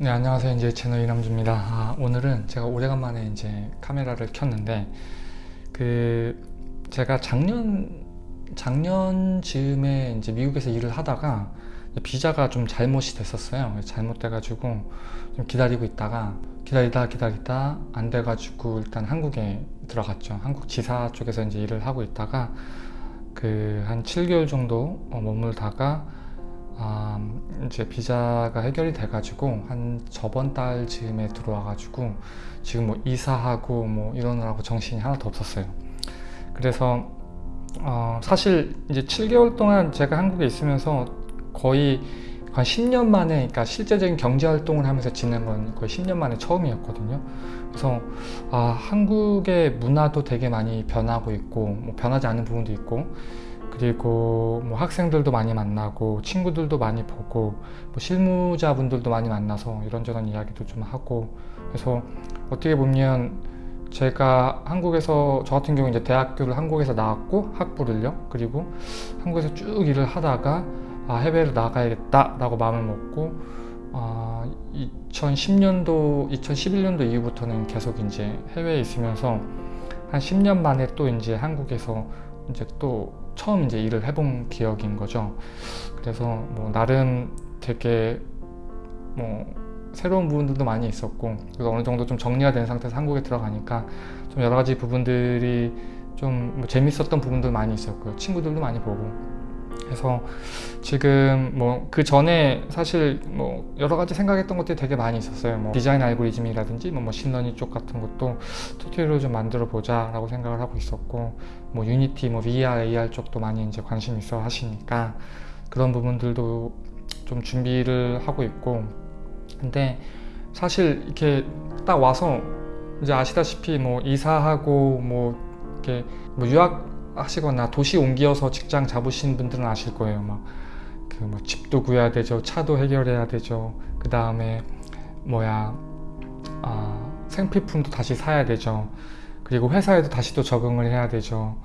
네 안녕하세요. 이제 채널 이남주입니다. 아, 오늘은 제가 오래간만에 이제 카메라를 켰는데 그 제가 작년 작년 즈음에 이제 미국에서 일을 하다가 비자가 좀 잘못이 됐었어요. 잘못돼 가지고 좀 기다리고 있다가 기다리다 기다리다 안 돼 가지고 일단 한국에 들어갔죠. 한국 지사 쪽에서 이제 일을 하고 있다가 그 한 7개월 정도 어, 머물다가 아, 이제 비자가 해결이 돼 가지고 한 저번 달 즈음에 들어와 가지고 지금 뭐 이사하고 뭐 이러느라고 정신이 하나도 없었어요. 그래서 어, 사실 이제 7개월 동안 제가 한국에 있으면서 거의 한 10년 만에 그러니까 실제적인 경제 활동을 하면서 지낸 건 거의 10년 만에 처음이었거든요. 그래서 아, 한국의 문화도 되게 많이 변하고 있고 뭐 변하지 않은 부분도 있고 그리고 뭐 학생들도 많이 만나고 친구들도 많이 보고 뭐 실무자분들도 많이 만나서 이런저런 이야기도 좀 하고. 그래서 어떻게 보면 제가 한국에서 저 같은 경우 이제 대학교를 한국에서 나왔고 학부를요. 그리고 한국에서 쭉 일을 하다가 아, 해외로 나가야겠다 라고 마음을 먹고 아, 2010년도 2011년도 이후부터는 계속 이제 해외에 있으면서 한 10년 만에 또 이제 한국에서 이제 또 처음 이제 일을 해본 기억인 거죠. 그래서 뭐 나름 되게 뭐 새로운 부분들도 많이 있었고 그래서 어느 정도 좀 정리가 된 상태에서 한국에 들어가니까 좀 여러 가지 부분들이 좀 뭐 재밌었던 부분도 많이 있었고요. 친구들도 많이 보고 그래서 지금 뭐 그 전에 사실 뭐 여러 가지 생각했던 것들이 되게 많이 있었어요. 뭐 디자인 알고리즘이라든지 뭐 machine learning 쪽 같은 것도 튜토리얼을 좀 만들어 보자 라고 생각을 하고 있었고 뭐 유니티 뭐 VR AR 쪽도 많이 이제 관심 있어 하시니까 그런 부분들도 좀 준비를 하고 있고. 근데 사실 이렇게 딱 와서 이제 아시다시피 뭐 이사하고 뭐 이렇게 뭐 유학 하시거나 도시 옮겨서 직장 잡으신 분들은 아실 거예요. 막 그 뭐 집도 구해야 되죠. 차도 해결해야 되죠. 그 다음에 뭐야 아, 생필품도 다시 사야 되죠. 그리고 회사에도 다시 또 적응을 해야 되죠.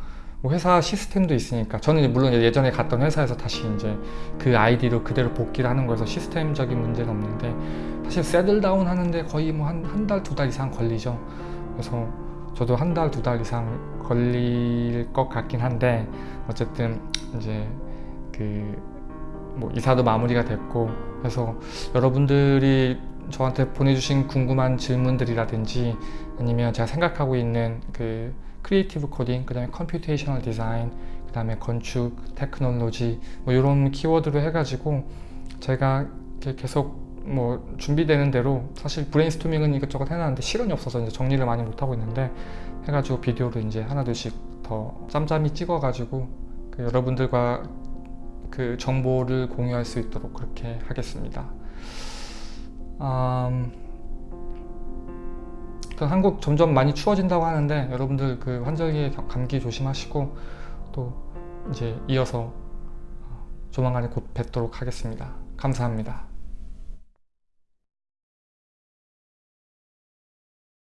뭐 회사 시스템도 있으니까. 저는 물론 예전에 갔던 회사에서 다시 이제 그 아이디로 그대로 복귀를 하는 거여서 시스템적인 문제는 없는데 사실 세들다운 하는데 거의 뭐 한 한 달 두달 이상 걸리죠. 그래서 저도 한 달 두 달 이상 걸릴 것 같긴 한데 어쨌든 이제 그 뭐 이사도 마무리가 됐고 그래서 여러분들이 저한테 보내주신 궁금한 질문들이라든지 아니면 제가 생각하고 있는 그 creative coding, 그 다음에 computational design, 그 다음에 건축, 테크놀로지 뭐 이런 키워드로 해가지고 제가 계속 뭐 준비되는 대로 사실 브레인스토밍은 이것저것 해놨는데 시간이 없어서 이제 정리를 많이 못하고 있는데 해가지고 비디오로 이제 하나둘씩 더 짬짬이 찍어가지고 그 여러분들과 그 정보를 공유할 수 있도록 그렇게 하겠습니다. 음, 한국 점점 많이 추워진다고 하는데 여러분들 그 환절기 감기 조심하시고 또 이제 이어서 조만간에 곧 뵙도록 하겠습니다. 감사합니다.